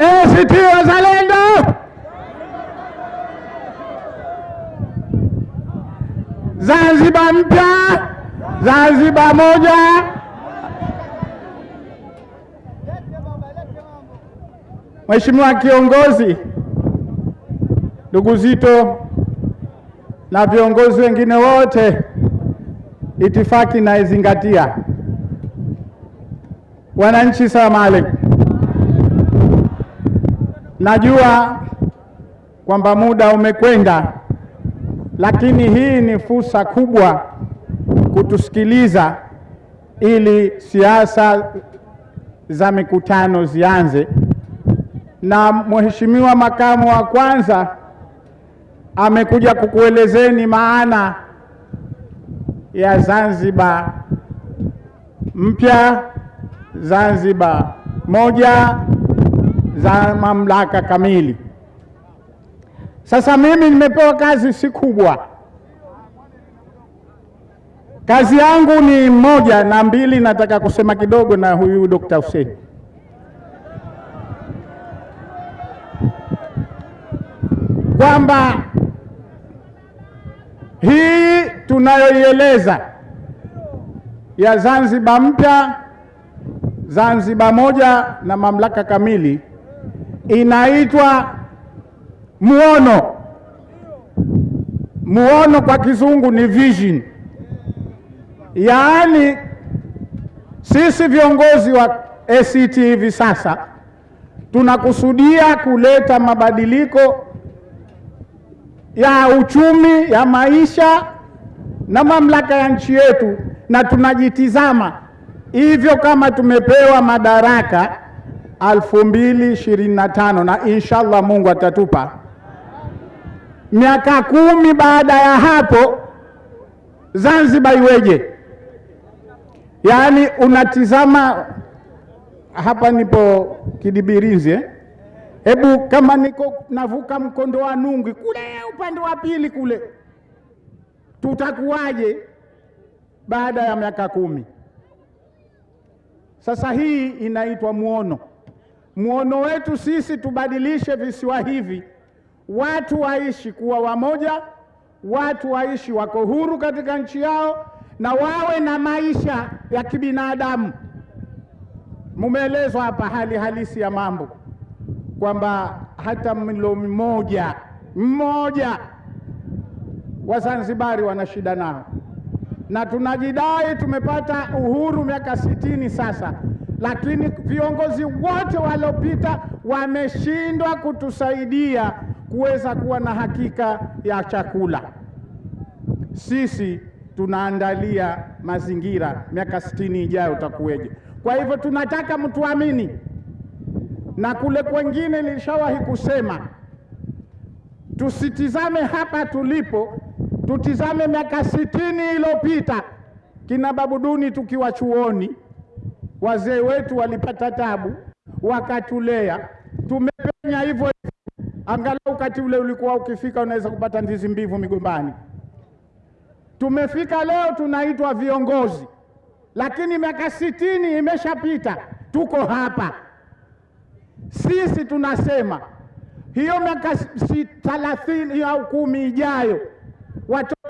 ACT Wazalendo, Zanzibar mpya, Zanzibar moja. Mheshimiwa kiongozi, ndugu Zito na viongozi wengine wote, itifaki naizingatia. Wananchi, salamu alaikum. Najua kwamba muda umekwenda, lakini hii ni fursa kubwa kutusikiliza ili siasa za mikutano zianze. Na Mheshimiwa makamu wa kwanza amekuja kukuelezeni maana ya Zanzibar mpya, Zanzibar moja za mamlaka kamili. Sasa mimi nimepewa kazi si kubwa, kazi yangu ni moja na mbili, nataka kusema kidogo na huyu Dr. Hussein. Kwamba hii tunayoieleza ya Zanzibar mpya, Zanzibar moja na mamlaka kamili inaitwa muono. Muono kwa kizungu ni vision, yaani sisi viongozi wa ACT hivi sasa tunakusudia kuleta mabadiliko ya uchumi, ya maisha na mamlaka ya nchi yetu, na tunajitizama hivyo kama tumepewa madaraka elfu mbili ishirini na tano na inshallah Mungu atatupa miaka kumi baada ya hapo Zanzibar iweje? Yaani unatizama hapa, nipo Kidibirizi eh? Hebu kama niko navuka mkondo wa Nungwi kule upande wa pili kule, tutakuwaje baada ya miaka kumi? Sasa hii inaitwa muono. Muono wetu sisi tubadilishe visiwa hivi, watu waishi kuwa wamoja, watu waishi wako huru katika nchi yao na wawe na maisha ya kibinadamu. Mumeelezwa hapa hali halisi ya mambo kwamba hata mlo mmoja mmoja Wazanzibari wana shida nao, na tunajidai tumepata uhuru miaka sitini sasa, lakini viongozi wote waliopita wameshindwa kutusaidia kuweza kuwa na hakika ya chakula. Sisi tunaandalia mazingira, miaka sitini ijayo utakuweje? Kwa hivyo tunataka mtuamini, na kule kwengine nilishawahi kusema tusitizame hapa tulipo, tutizame miaka sitini iliyopita, kina Babuduni tukiwa chuoni, wazee wetu walipata tabu, wakatulea, tumepenya hivyo hivyo. Angalau wakati ule ulikuwa ukifika unaweza kupata ndizi mbivu migombani. Tumefika leo tunaitwa viongozi, lakini miaka sitini imeshapita, tuko hapa. Sisi tunasema hiyo miaka si thalathini au kumi ijayo,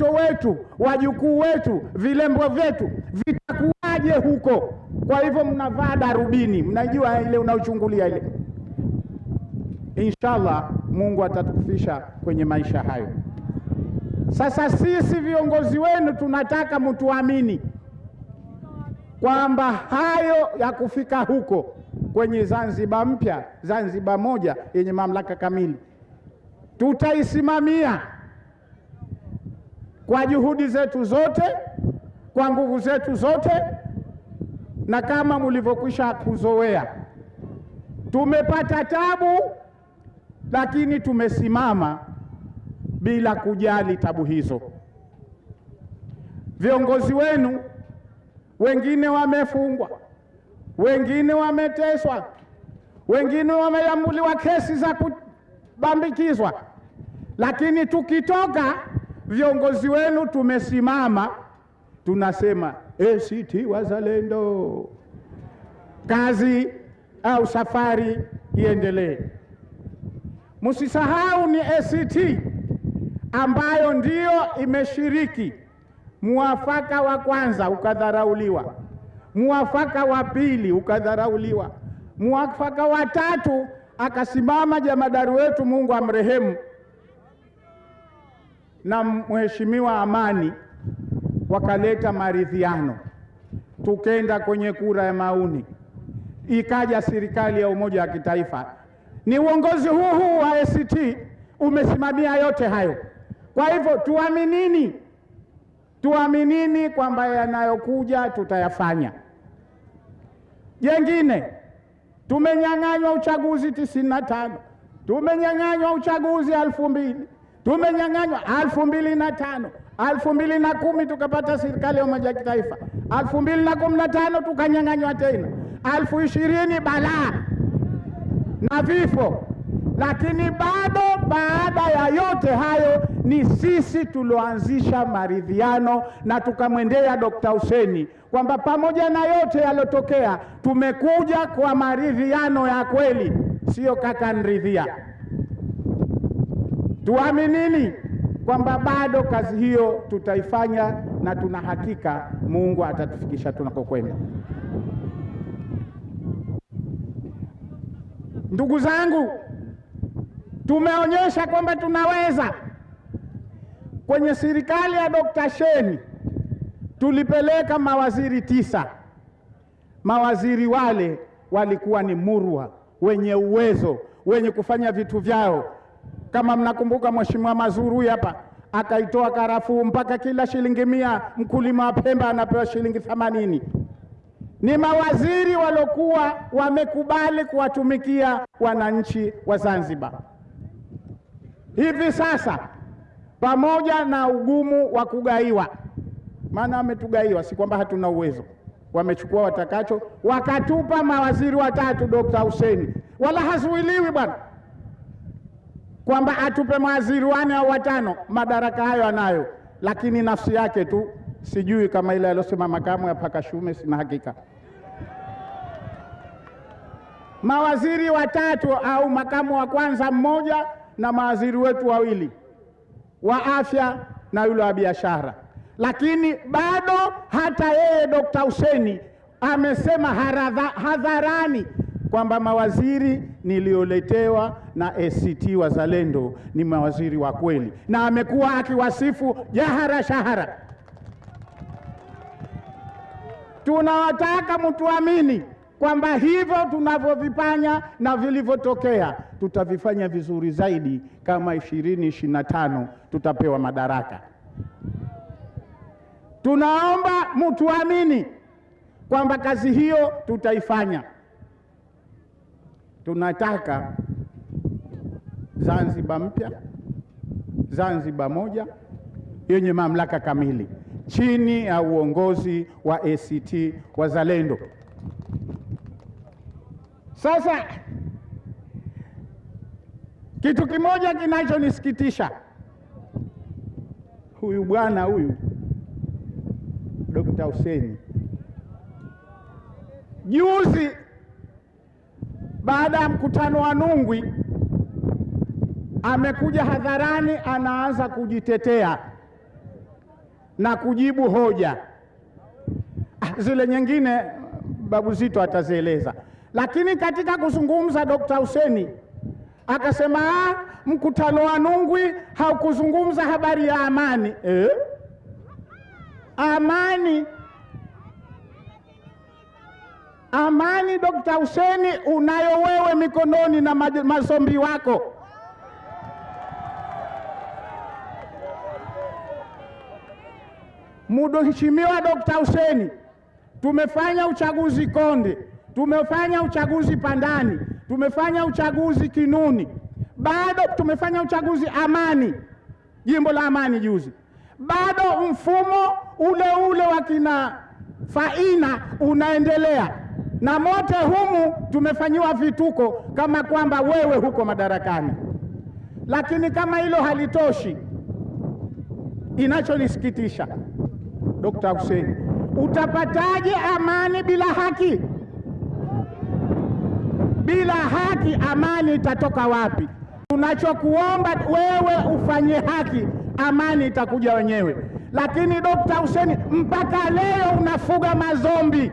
watoto wetu, wajukuu wetu, vilembo vyetu vitakuwaje huko? Kwa hivyo mnavaa darubini, mnajua ile unaochungulia ile. Inshallah Mungu atatukufisha kwenye maisha hayo. Sasa sisi viongozi wenu tunataka mtuamini kwamba hayo ya kufika huko kwenye Zanzibar mpya, Zanzibar moja yenye mamlaka kamili, tutaisimamia kwa juhudi zetu zote, kwa nguvu zetu zote, na kama mlivyokwisha kuzoea, tumepata tabu, lakini tumesimama bila kujali tabu hizo. Viongozi wenu wengine wamefungwa, wengine wameteswa, wengine wameamuliwa kesi za kubambikizwa, lakini tukitoka viongozi wenu tumesimama, tunasema ACT Wazalendo, kazi au safari iendelee. Msisahau ni ACT ambayo ndiyo imeshiriki muafaka wa kwanza ukadharauliwa, muafaka wa pili ukadharauliwa, muafaka wa tatu akasimama jamadari wetu, Mungu amrehemu, na mheshimiwa Amani, wakaleta maridhiano, tukenda kwenye kura ya maoni, ikaja serikali ya umoja wa kitaifa. Ni uongozi huu huu wa ACT umesimamia yote hayo. Kwa hivyo tuaminini, tuaminini kwamba yanayokuja tutayafanya. Jengine, tumenyang'anywa uchaguzi tisini na tano, tumenyang'anywa uchaguzi elfu mbili, tumenyang'anywa alfu mbili na tano, alfu mbili na kumi tukapata serikali ya umoja kitaifa, alfu mbili na kumi na tano tukanyang'anywa tena, alfu ishirini balaa na vifo lakini bado baada ya yote hayo ni sisi tulioanzisha maridhiano na tukamwendea Dokta Huseni kwamba pamoja na yote yaliyotokea tumekuja kwa maridhiano ya kweli, sio kaka nridhia. Tuaminini kwamba bado kazi hiyo tutaifanya na tuna hakika Mungu atatufikisha tunakokwenda. Ndugu zangu, tumeonyesha kwamba tunaweza. Kwenye serikali ya Dr. Sheni tulipeleka mawaziri tisa. Mawaziri wale walikuwa ni murwa, wenye uwezo, wenye kufanya vitu vyao. Kama mnakumbuka, Mheshimiwa Mazurui hapa akaitoa karafuu mpaka kila shilingi mia mkulima wa Pemba anapewa shilingi themanini. Ni mawaziri waliokuwa wamekubali kuwatumikia wananchi wa Zanzibar. Hivi sasa pamoja na ugumu wa kugaiwa, maana wametugaiwa, si kwamba hatuna uwezo, wamechukua watakacho, wakatupa mawaziri watatu, Dokta Huseni, wala hazuiliwi bwana kwamba atupe mawaziri wane au watano, madaraka hayo anayo, lakini nafsi yake tu sijui kama ile aliyosema makamu ya Pakashume, sina hakika. Mawaziri watatu au makamu wa kwanza mmoja na mawaziri wetu wawili wa afya na yule wa biashara, lakini bado hata yeye Dokta Huseni amesema hadharani kwamba mawaziri nilioletewa na ACT Wazalendo ni mawaziri wa kweli, na amekuwa akiwasifu jahara shahara. Tunawataka mtuamini kwamba hivyo tunavyovifanya na vilivyotokea tutavifanya vizuri zaidi kama ishirini ishirini na tano tutapewa madaraka. Tunaomba mtuamini kwamba kazi hiyo tutaifanya. Tunataka Zanzibar mpya, Zanzibar moja yenye mamlaka kamili chini ya uongozi wa ACT Wazalendo. Sasa kitu kimoja kinachonisikitisha, huyu bwana huyu Dr. Hussein juzi baada ya mkutano wa Nungwi amekuja hadharani, anaanza kujitetea na kujibu hoja. Zile nyingine Babu Zito atazieleza, lakini katika kuzungumza Dokta Huseni akasema ah, mkutano wa Nungwi haukuzungumza habari ya amani. Eh? Amani amani, Dokta Huseni, unayo wewe mikononi na masombi wako. Mheshimiwa Dokta Huseni, tumefanya uchaguzi Konde, tumefanya uchaguzi Pandani, tumefanya uchaguzi Kinuni, bado tumefanya uchaguzi Amani, jimbo la Amani juzi, bado mfumo ule ule wa kina Faina unaendelea na mote humu tumefanyiwa vituko kama kwamba wewe huko madarakani. Lakini kama hilo halitoshi, inachonisikitisha Dokta Hussein, utapataje amani bila haki? Bila haki, amani itatoka wapi? Tunachokuomba wewe ufanye haki, amani itakuja wenyewe. Lakini Dokta Hussein, mpaka leo unafuga mazombi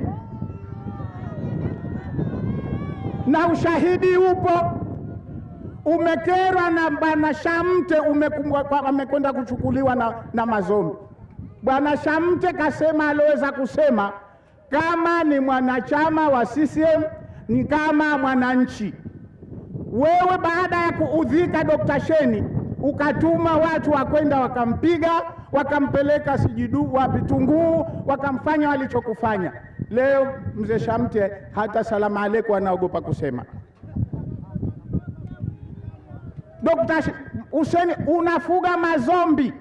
na ushahidi upo. Umekerwa na bwana Shamte, amekwenda kuchukuliwa na, na mazombi. Bwana Shamte kasema aliweza kusema kama ni mwanachama wa CCM ni kama mwananchi. Wewe baada ya kuudhika Dr. Sheni ukatuma watu wakwenda wakampiga wakampeleka sijidu wapi wakamfanya walichokufanya. Leo mzee Shamte hata salamu aleku anaogopa kusema. Dokta Hussein unafuga mazombi.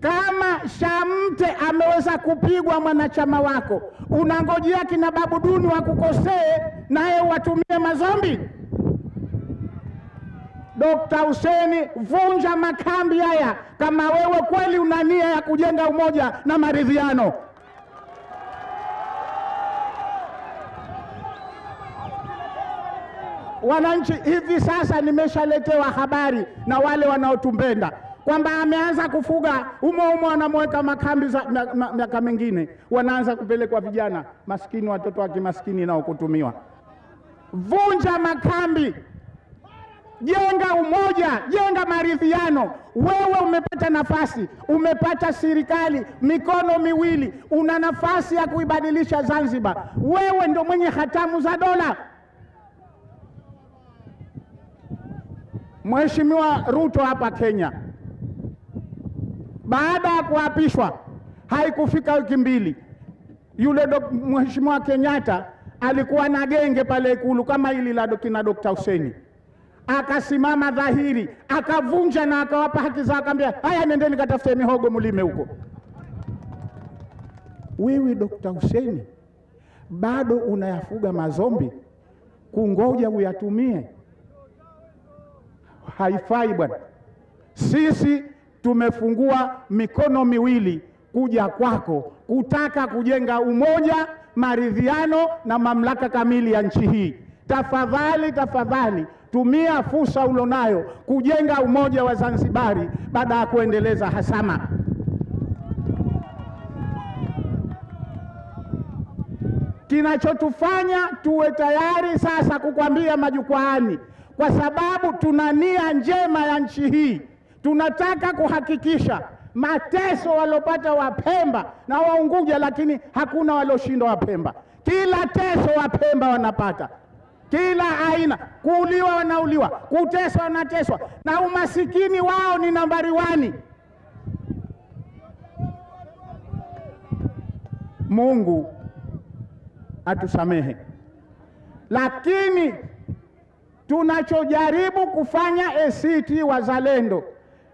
Kama Shamte ameweza kupigwa mwanachama wako, unangojea kina Babu Duni wakukosee naye watumie mazombi? Dokta Hussein, vunja makambi haya kama wewe kweli una nia ya kujenga umoja na maridhiano. Wananchi, hivi sasa nimeshaletewa habari na wale wanaotumbenda kwamba ameanza kufuga umo umo, anamweka makambi za miaka mingine, wanaanza kupelekwa vijana maskini, watoto wa kimaskini nao kutumiwa. Vunja makambi, jenga umoja, jenga maridhiano. Wewe umepata nafasi, umepata serikali mikono miwili, una nafasi ya kuibadilisha Zanzibar. Wewe ndio mwenye hatamu za dola. Mheshimiwa Ruto hapa Kenya, baada ya kuapishwa haikufika wiki mbili, yule Mheshimiwa Kenyatta alikuwa na genge pale Ikulu kama hili la kina Dokta Huseni, akasimama dhahiri, akavunja na akawapa haki zao, akaambia haya, nendeni katafute mihogo mlime huko. Wewe Dokta Hussein bado unayafuga mazombi, kungoja uyatumie Haifai bwana. Sisi tumefungua mikono miwili kuja kwako kutaka kujenga umoja, maridhiano na mamlaka kamili ya nchi hii. Tafadhali, tafadhali tumia fursa ulionayo kujenga umoja wa Zanzibari baada ya kuendeleza hasama. Kinachotufanya tuwe tayari sasa kukwambia majukwaani kwa sababu tuna nia njema ya nchi hii. Tunataka kuhakikisha mateso waliopata Wapemba na Waunguja, lakini hakuna walioshindwa Wapemba. Kila teso Wapemba wanapata, kila aina, kuuliwa wanauliwa, kuteswa wanateswa, na umasikini wao ni nambari wani. Mungu atusamehe, lakini tunachojaribu kufanya ACT Wazalendo,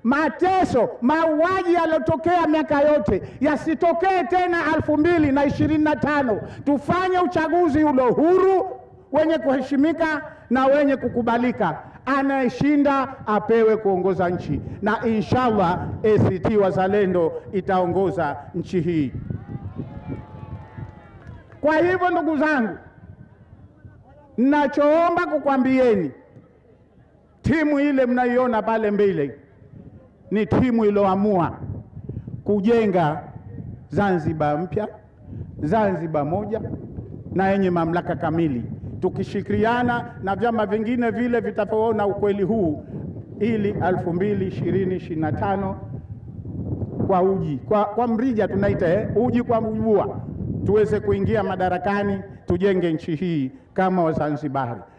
mateso mauaji yaliyotokea miaka yote yasitokee tena elfu mbili na ishirini na tano. Tufanye uchaguzi ulo huru wenye kuheshimika na wenye kukubalika. Anayeshinda apewe kuongoza nchi, na inshallah ACT Wazalendo itaongoza nchi hii. Kwa hivyo ndugu zangu, Nachoomba kukwambieni, timu ile mnaiona pale mbele ni timu iliyoamua kujenga Zanzibar mpya, Zanzibar moja na yenye mamlaka kamili, tukishirikiana na vyama vingine vile vitavyoona ukweli huu, ili elfu mbili ishirini ishirini na tano kwa uji kwa, kwa mrija tunaita eh, uji kwa mjua tuweze kuingia madarakani tujenge nchi hii kama Wazanzibari.